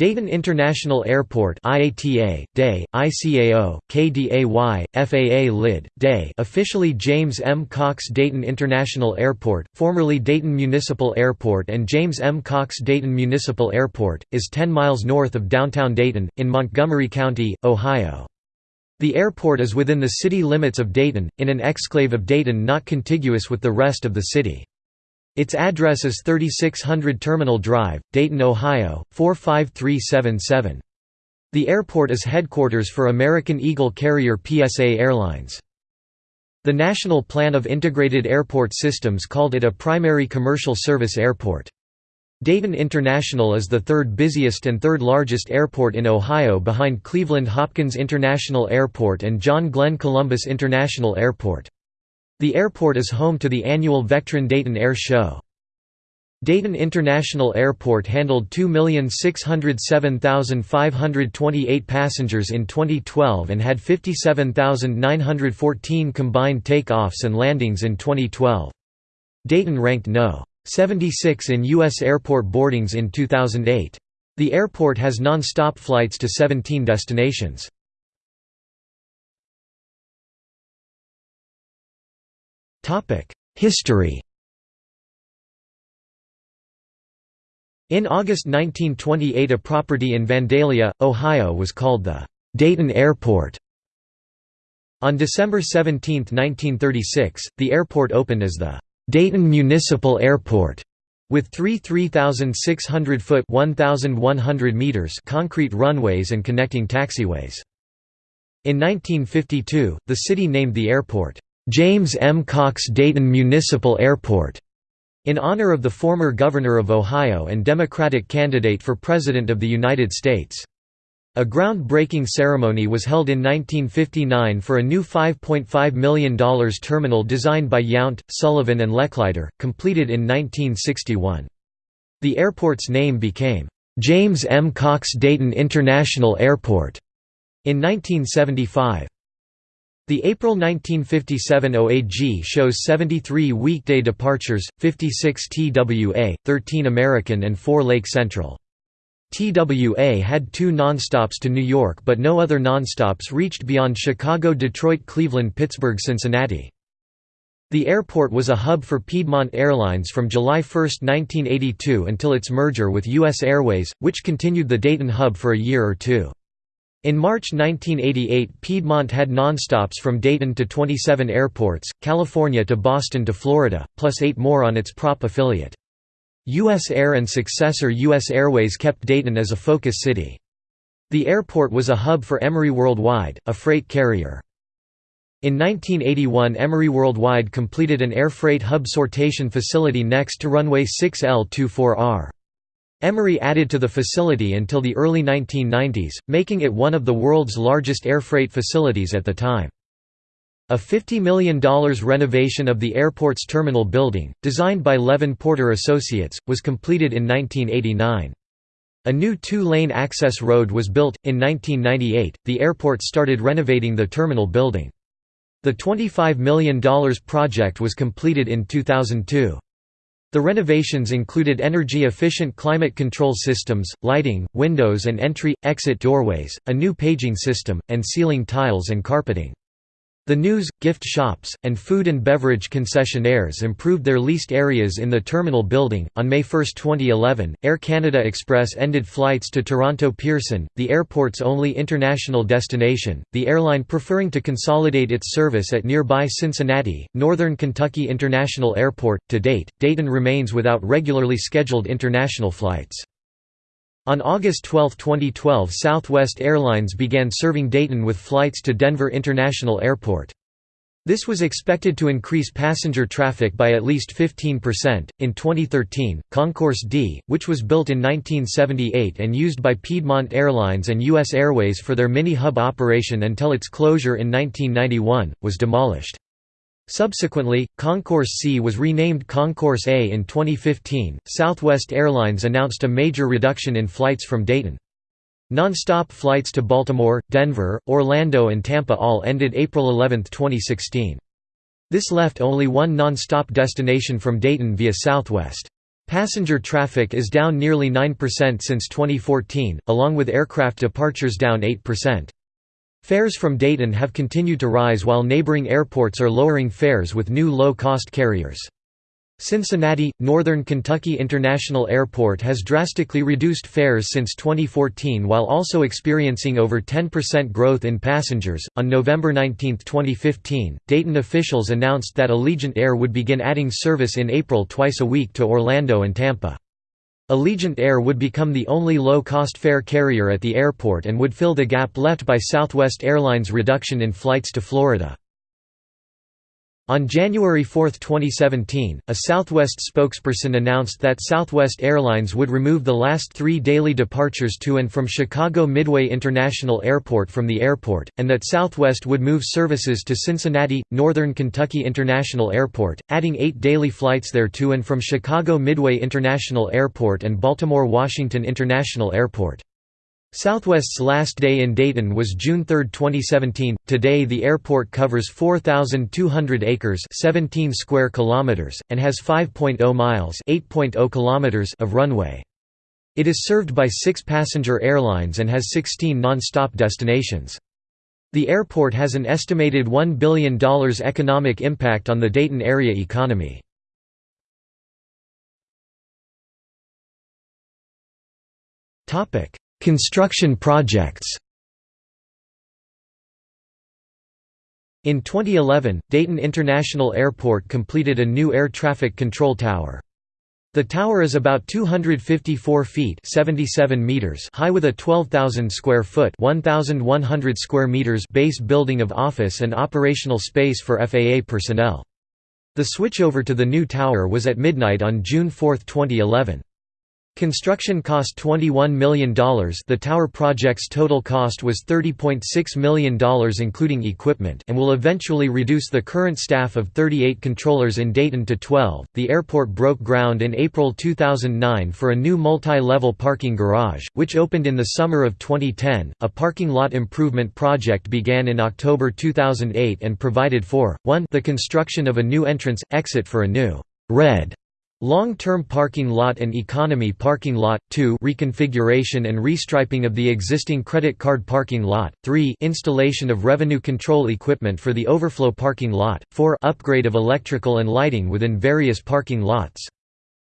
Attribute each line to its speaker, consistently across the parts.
Speaker 1: Dayton International Airport IATA, DAY, ICAO, KDAY, FAA LID, DAY officially James M. Cox Dayton International Airport, formerly Dayton Municipal Airport and James M. Cox Dayton Municipal Airport, is 10 miles north of downtown Dayton, in Montgomery County, Ohio. The airport is within the city limits of Dayton, in an exclave of Dayton not contiguous with the rest of the city. Its address is 3600 Terminal Drive, Dayton, Ohio, 45377. The airport is headquarters for American Eagle carrier PSA Airlines. The National Plan of Integrated Airport Systems called it a primary commercial service airport. Dayton International is the third busiest and third largest airport in Ohio behind Cleveland Hopkins International Airport and John Glenn Columbus International Airport. The airport is home to the annual Vectren Dayton Air Show. Dayton International Airport handled 2,607,528 passengers in 2012 and had 57,914 combined takeoffs and landings in 2012. Dayton ranked no. 76 in U.S. airport boardings in 2008. The airport has non-stop flights to 17 destinations. History In August 1928 a property in Vandalia, Ohio was called the Dayton Airport. On December 17, 1936, the airport opened as the Dayton Municipal Airport with three 3,600-foot (1,100 meters concrete runways and connecting taxiways. In 1952, the city named the airport, James M. Cox Dayton Municipal Airport, in honor of the former governor of Ohio and Democratic candidate for President of the United States. A groundbreaking ceremony was held in 1959 for a new $5.5 million terminal designed by Yount, Sullivan and Lechleiter, completed in 1961. The airport's name became, "'James M. Cox Dayton International Airport' in 1975. The April 1957 OAG shows 73 weekday departures, 56 TWA, 13 American and 4 Lake Central. TWA had two nonstops to New York but no other nonstops reached beyond Chicago Detroit Cleveland Pittsburgh Cincinnati. The airport was a hub for Piedmont Airlines from July 1, 1982 until its merger with U.S. Airways, which continued the Dayton hub for a year or two. In March 1988 Piedmont had nonstops from Dayton to 27 airports, California to Boston to Florida, plus eight more on its prop affiliate. U.S. Air and successor U.S. Airways kept Dayton as a focus city. The airport was a hub for Emery Worldwide, a freight carrier. In 1981 Emery Worldwide completed an air freight hub sortation facility next to runway 6L24R. Emery added to the facility until the early 1990s, making it one of the world's largest air freight facilities at the time. A $50 million renovation of the airport's terminal building, designed by Levin Porter Associates, was completed in 1989. A new two-lane access road was built. In 1998, the airport started renovating the terminal building. The $25 million project was completed in 2002. The renovations included energy-efficient climate control systems, lighting, windows and entry-exit doorways, a new paging system, and ceiling tiles and carpeting. The news, gift shops, and food and beverage concessionaires improved their leased areas in the terminal building. On May 1, 2011, Air Canada Express ended flights to Toronto Pearson, the airport's only international destination, the airline preferring to consolidate its service at nearby Cincinnati, Northern Kentucky International Airport. To date, Dayton remains without regularly scheduled international flights. On August 12, 2012 Southwest Airlines began serving Dayton with flights to Denver International Airport. This was expected to increase passenger traffic by at least 15%. In 2013, Concourse D, which was built in 1978 and used by Piedmont Airlines and U.S. Airways for their mini hub operation until its closure in 1991, was demolished. Subsequently, Concourse C was renamed Concourse A in 2015. Southwest Airlines announced a major reduction in flights from Dayton. Non-stop flights to Baltimore, Denver, Orlando and Tampa all ended April 11, 2016. This left only one non-stop destination from Dayton via Southwest. Passenger traffic is down nearly 9% since 2014, along with aircraft departures down 8%. Fares from Dayton have continued to rise while neighboring airports are lowering fares with new low-cost carriers. Cincinnati, Northern Kentucky International Airport has drastically reduced fares since 2014 while also experiencing over 10% growth in passengers. On November 19, 2015, Dayton officials announced that Allegiant Air would begin adding service in April twice a week to Orlando and Tampa. Allegiant Air would become the only low-cost fare carrier at the airport and would fill the gap left by Southwest Airlines' reduction in flights to Florida. On January 4, 2017, a Southwest spokesperson announced that Southwest Airlines would remove the last three daily departures to and from Chicago Midway International Airport from the airport, and that Southwest would move services to Cincinnati, Northern Kentucky International Airport, adding eight daily flights there to and from Chicago Midway International Airport and Baltimore-Washington International Airport. Southwest's last day in Dayton was June 3, 2017. Today the airport covers 4200 acres, 17 square kilometers, and has 5.0 miles, 8.0 kilometers of runway. It is served by 6 passenger airlines and has 16 non-stop destinations. The airport has an estimated $1 billion economic impact on the Dayton area economy. Topic: Construction projects In 2011, Dayton International Airport completed a new air traffic control tower. The tower is about 254 feet 77 meters high with a 12,000 square foot 1,100 square meters base building of office and operational space for FAA personnel. The switchover to the new tower was at midnight on June 4, 2011. Construction cost $21 million the tower project's total cost was $30.6 million including equipment and will eventually reduce the current staff of 38 controllers in Dayton to 12. The airport broke ground in April 2009 for a new multi-level parking garage, which opened in the summer of 2010. A parking lot improvement project began in October 2008 and provided for 1 the construction of a new entrance exit for a new red Long-term parking lot and economy parking lot, 2 reconfiguration and restriping of the existing credit card parking lot, 3 installation of revenue control equipment for the overflow parking lot, 4 upgrade of electrical and lighting within various parking lots.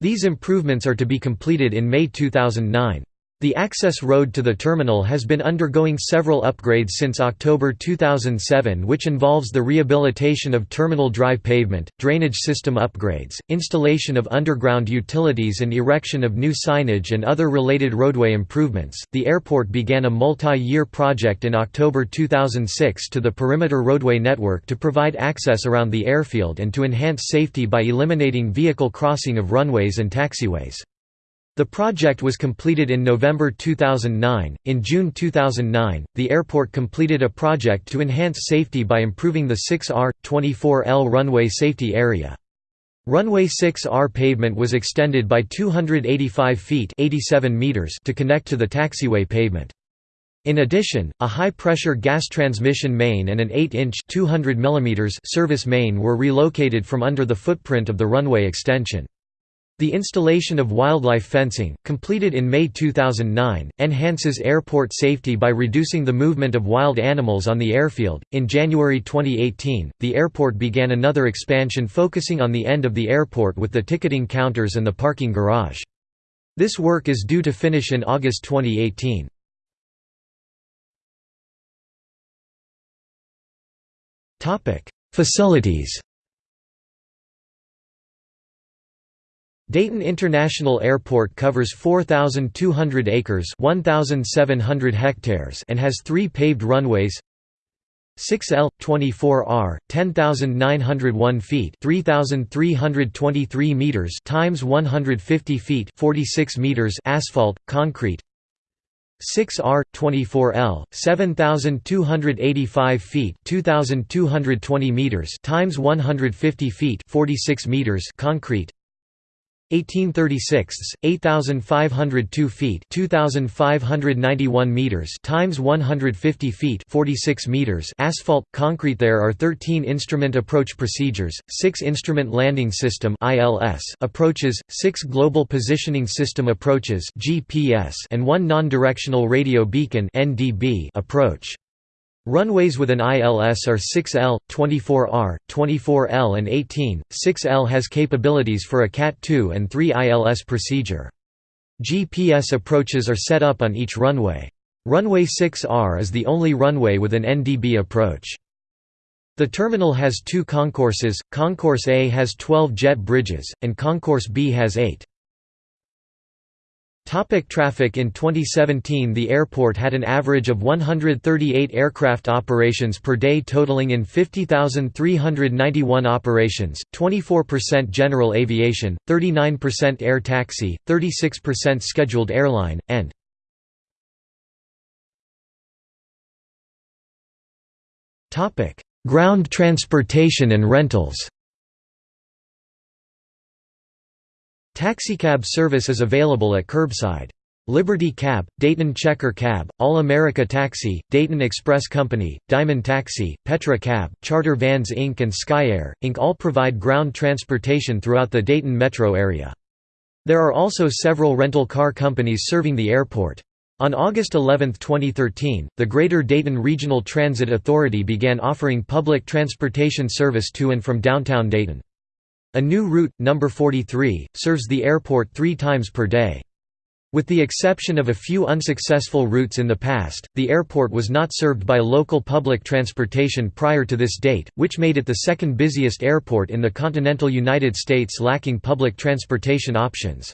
Speaker 1: These improvements are to be completed in May 2009. The access road to the terminal has been undergoing several upgrades since October 2007 which involves the rehabilitation of terminal drive pavement, drainage system upgrades, installation of underground utilities and erection of new signage and other related roadway improvements. The airport began a multi-year project in October 2006 to the perimeter roadway network to provide access around the airfield and to enhance safety by eliminating vehicle crossing of runways and taxiways. The project was completed in November 2009. In June 2009, the airport completed a project to enhance safety by improving the 6R 24L runway safety area. Runway 6R pavement was extended by 285 feet 87 meters to connect to the taxiway pavement. In addition, a high-pressure gas transmission main and an 8-inch service main were relocated from under the footprint of the runway extension. The installation of wildlife fencing, completed in May 2009, enhances airport safety by reducing the movement of wild animals on the airfield. In January 2018, the airport began another expansion focusing on the end of the airport with the ticketing counters and the parking garage. This work is due to finish in August 2018. Topic: Facilities Dayton International Airport covers 4,200 acres 1,700 hectares and has three paved runways. 6L, 24R, 10,901 feet 3,323 meters times 150 feet 46 meters asphalt, concrete. 6R, 24L, 7,285 feet 2,220 meters times 150 feet 46 meters concrete 1836, 8502 feet, 2591 meters times 150 feet, 46 meters asphalt concrete there are 13 instrument approach procedures, 6 instrument landing system ILS approaches, 6 global positioning system approaches GPS and one non-directional radio beacon NDB approach. Runways with an ILS are 6L, 24R, 24L and 18. 6L has capabilities for a CAT-2 and 3 ILS procedure. GPS approaches are set up on each runway. Runway 6R is the only runway with an NDB approach. The terminal has two concourses, Concourse A has 12 jet bridges, and Concourse B has 8. Topic traffic. In 2017 the airport had an average of 138 aircraft operations per day totaling in 50,391 operations, 24% general aviation, 39% air taxi, 36% scheduled airline, and Ground transportation and rentals Taxicab service is available at curbside. Liberty Cab, Dayton Checker Cab, All America Taxi, Dayton Express Company, Diamond Taxi, Petra Cab, Charter Vans Inc. and Skyair, Inc. all provide ground transportation throughout the Dayton metro area. There are also several rental car companies serving the airport. On August 11, 2013, the Greater Dayton Regional Transit Authority began offering public transportation service to and from downtown Dayton. A new route, number 43, serves the airport three times per day. With the exception of a few unsuccessful routes in the past, the airport was not served by local public transportation prior to this date, which made it the second busiest airport in the continental United States lacking public transportation options.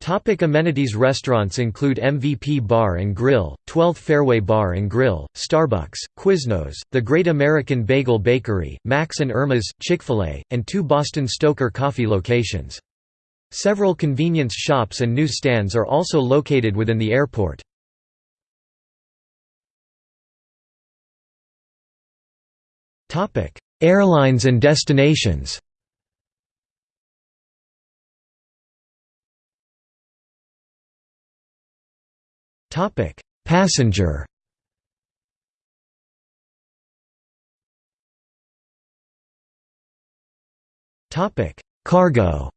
Speaker 1: Topic amenities Restaurants include MVP Bar Grill, 12th Fairway Bar Grill, Starbucks, Quiznos, the Great American Bagel Bakery, Max Erma's, Chick-fil-A, and two Boston Stoker coffee locations. Several convenience shops and newsstands are also located within the airport. Airlines and destinations Topic: Passenger. Topic: Cargo.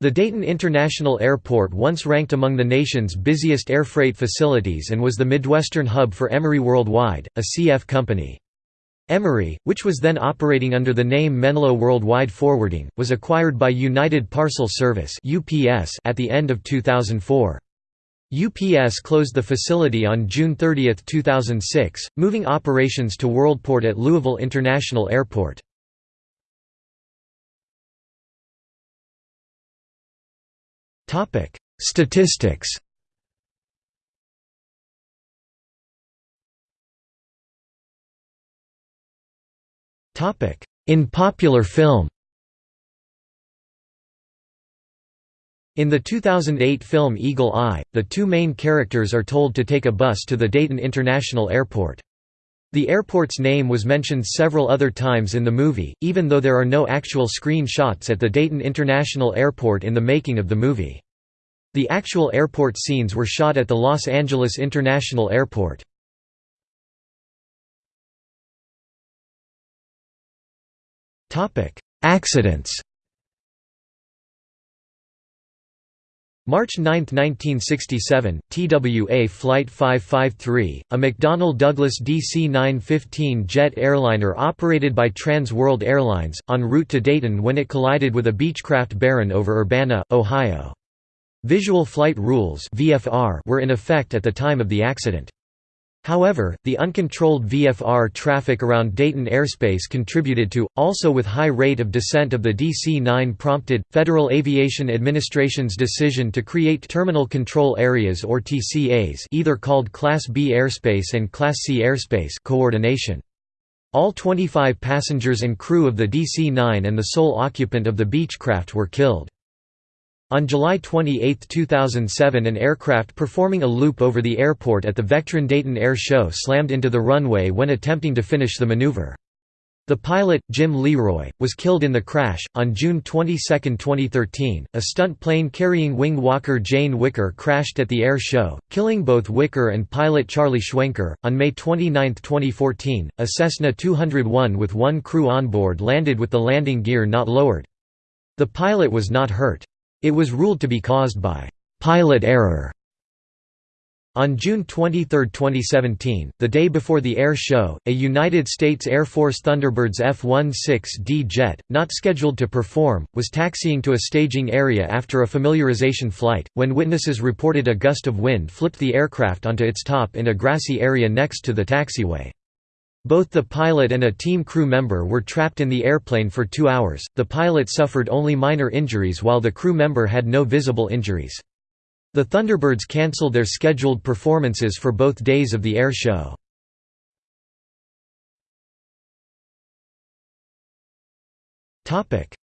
Speaker 1: The Dayton International Airport once ranked among the nation's busiest air freight facilities and was the Midwestern hub for Emery Worldwide, a CF company. Emery, which was then operating under the name Menlo Worldwide Forwarding, was acquired by United Parcel Service at the end of 2004. UPS closed the facility on June 30, 2006, moving operations to Worldport at Louisville International Airport. Statistics In popular film In the 2008 film Eagle Eye, the two main characters are told to take a bus to the Dayton International Airport. The airport's name was mentioned several other times in the movie, even though there are no actual screen shots at the Dayton International Airport in the making of the movie. The actual airport scenes were shot at the Los Angeles International Airport. Accidents March 9, 1967, TWA Flight 553, a McDonnell Douglas DC-915 jet airliner operated by Trans World Airlines, en route to Dayton when it collided with a Beechcraft Baron over Urbana, Ohio. Visual flight rules were in effect at the time of the accident. However, the uncontrolled VFR traffic around Dayton airspace contributed to, also with high rate of descent of the DC-9 prompted, Federal Aviation Administration's decision to create Terminal Control Areas or TCAs either called Class B airspace and Class C airspace coordination. All 25 passengers and crew of the DC-9 and the sole occupant of the Beechcraft were killed. On July 28, 2007 an aircraft performing a loop over the airport at the Vectren Dayton Air Show slammed into the runway when attempting to finish the maneuver. The pilot, Jim Leroy, was killed in the crash. On June 22, 2013, a stunt plane carrying wing walker Jane Wicker crashed at the air show, killing both Wicker and pilot Charlie Schwenker. On May 29, 2014, a Cessna 201 with one crew on board landed with the landing gear not lowered. The pilot was not hurt. It was ruled to be caused by pilot error. On June 23, 2017, the day before the air show, a United States Air Force Thunderbirds F-16D jet, not scheduled to perform, was taxiing to a staging area after a familiarization flight, when witnesses reported a gust of wind flipped the aircraft onto its top in a grassy area next to the taxiway. Both the pilot and a team crew member were trapped in the airplane for two hours. The pilot suffered only minor injuries while the crew member had no visible injuries. The Thunderbirds cancelled their scheduled performances for both days of the air show.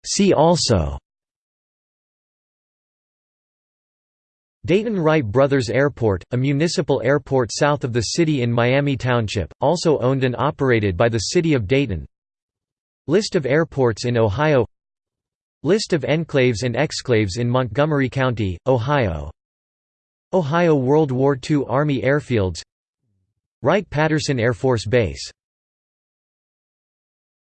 Speaker 1: See also Dayton Wright Brothers Airport, a municipal airport south of the city in Miami Township, also owned and operated by the City of Dayton. List of airports in Ohio List of enclaves and exclaves in Montgomery County, Ohio. Ohio World War II Army Airfields Wright-Patterson Air Force Base